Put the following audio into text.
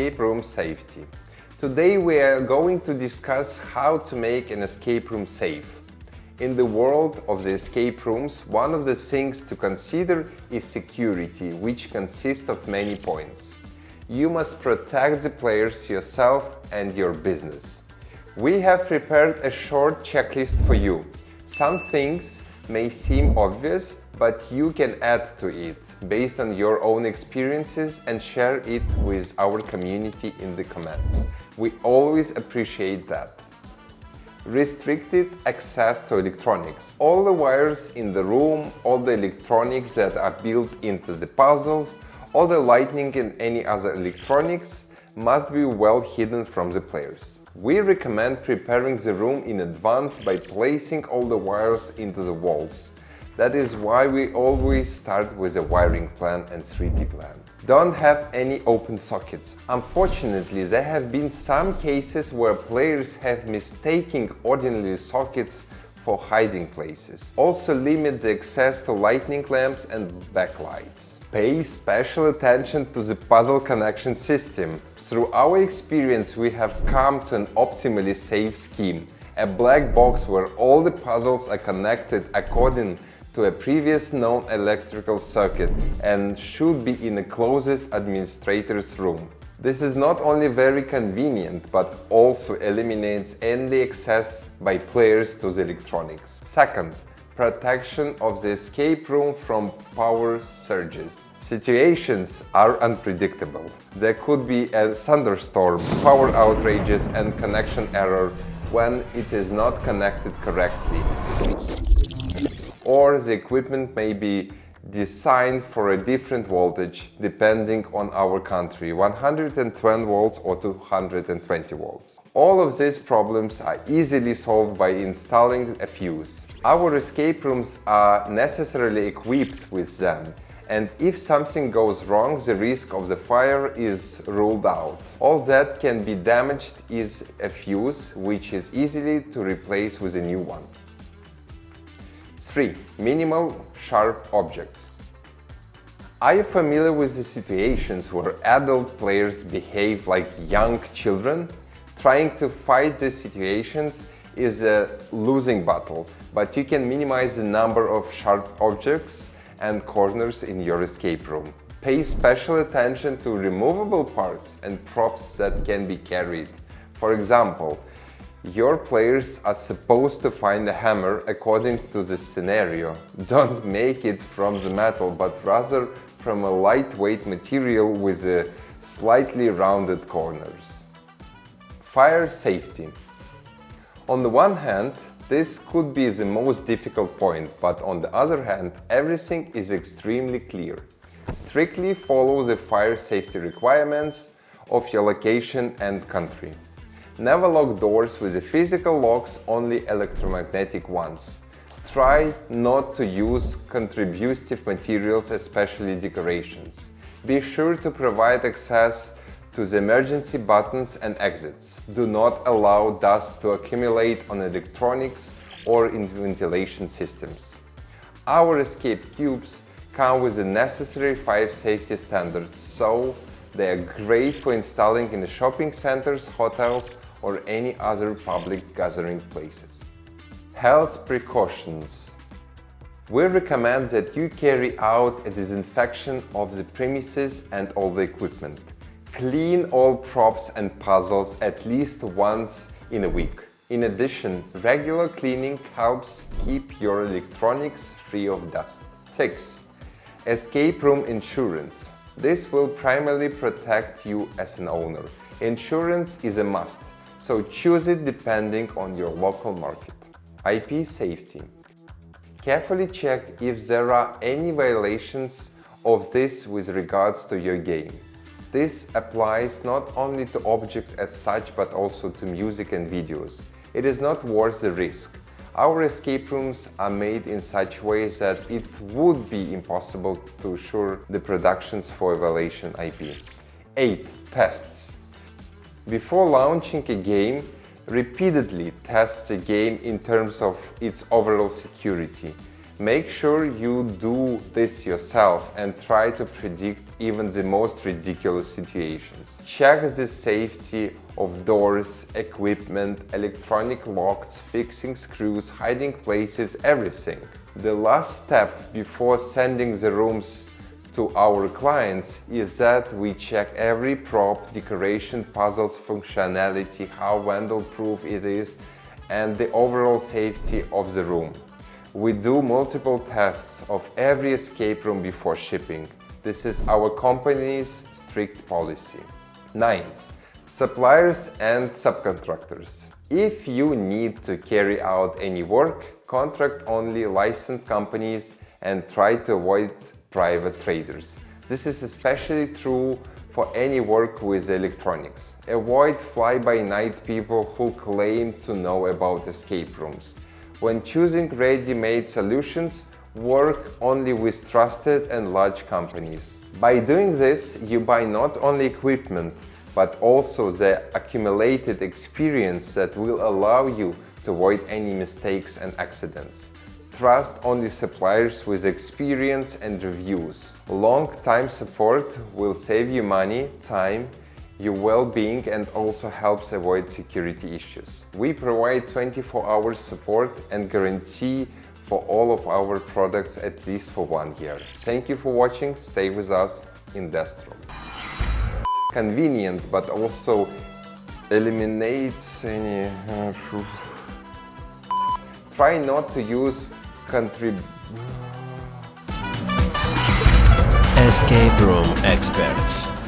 escape room safety. Today we are going to discuss how to make an escape room safe. In the world of the escape rooms, one of the things to consider is security, which consists of many points. You must protect the players, yourself and your business. We have prepared a short checklist for you. Some things may seem obvious, but you can add to it based on your own experiences and share it with our community in the comments. We always appreciate that. Restricted access to electronics. All the wires in the room, all the electronics that are built into the puzzles, all the lighting and any other electronics must be well hidden from the players. We recommend preparing the room in advance by placing all the wires into the walls. That is why we always start with a wiring plan and 3D plan don't have any open sockets. Unfortunately, there have been some cases where players have mistaken ordinary sockets for hiding places. Also limit the access to lightning lamps and backlights. Pay special attention to the puzzle connection system. Through our experience, we have come to an optimally safe scheme. A black box where all the puzzles are connected according to a previous known electrical circuit and should be in the closest administrator's room. This is not only very convenient, but also eliminates any access by players to the electronics. Second, protection of the escape room from power surges. Situations are unpredictable. There could be a thunderstorm, power outrages and connection error when it is not connected correctly or the equipment may be designed for a different voltage depending on our country 110 volts or 220 volts. All of these problems are easily solved by installing a fuse. Our escape rooms are necessarily equipped with them and if something goes wrong the risk of the fire is ruled out. All that can be damaged is a fuse which is easily to replace with a new one. 3. Minimal sharp objects. Are you familiar with the situations where adult players behave like young children? Trying to fight these situations is a losing battle, but you can minimize the number of sharp objects and corners in your escape room. Pay special attention to removable parts and props that can be carried. For example, your players are supposed to find a hammer according to the scenario. Don't make it from the metal, but rather from a lightweight material with slightly rounded corners. Fire safety. On the one hand, this could be the most difficult point, but on the other hand, everything is extremely clear. Strictly follow the fire safety requirements of your location and country. Never lock doors with the physical locks, only electromagnetic ones. Try not to use contributive materials, especially decorations. Be sure to provide access to the emergency buttons and exits. Do not allow dust to accumulate on electronics or in ventilation systems. Our escape cubes come with the necessary 5 safety standards, so they are great for installing in shopping centers, hotels or any other public gathering places. Health precautions. We recommend that you carry out a disinfection of the premises and all the equipment. Clean all props and puzzles at least once in a week. In addition, regular cleaning helps keep your electronics free of dust. 6. Escape room insurance. This will primarily protect you as an owner. Insurance is a must so choose it depending on your local market. IP safety. Carefully check if there are any violations of this with regards to your game. This applies not only to objects as such but also to music and videos. It is not worth the risk. Our escape rooms are made in such ways that it would be impossible to assure the productions for violation IP. 8. Tests before launching a game, repeatedly test the game in terms of its overall security. Make sure you do this yourself and try to predict even the most ridiculous situations. Check the safety of doors, equipment, electronic locks, fixing screws, hiding places, everything. The last step before sending the rooms to our clients is that we check every prop, decoration, puzzles, functionality, how vandal-proof it is, and the overall safety of the room. We do multiple tests of every escape room before shipping. This is our company's strict policy. Ninth, suppliers and subcontractors. If you need to carry out any work, contract only licensed companies and try to avoid private traders. This is especially true for any work with electronics. Avoid fly-by-night people who claim to know about escape rooms. When choosing ready-made solutions, work only with trusted and large companies. By doing this, you buy not only equipment, but also the accumulated experience that will allow you to avoid any mistakes and accidents. Trust only suppliers with experience and reviews. Long-time support will save you money, time your well-being and also helps avoid security issues. We provide 24 hours support and guarantee for all of our products at least for one year. Thank you for watching, stay with us in Destro. Convenient but also eliminates any... Uh, try not to use contrib... Escape Room Experts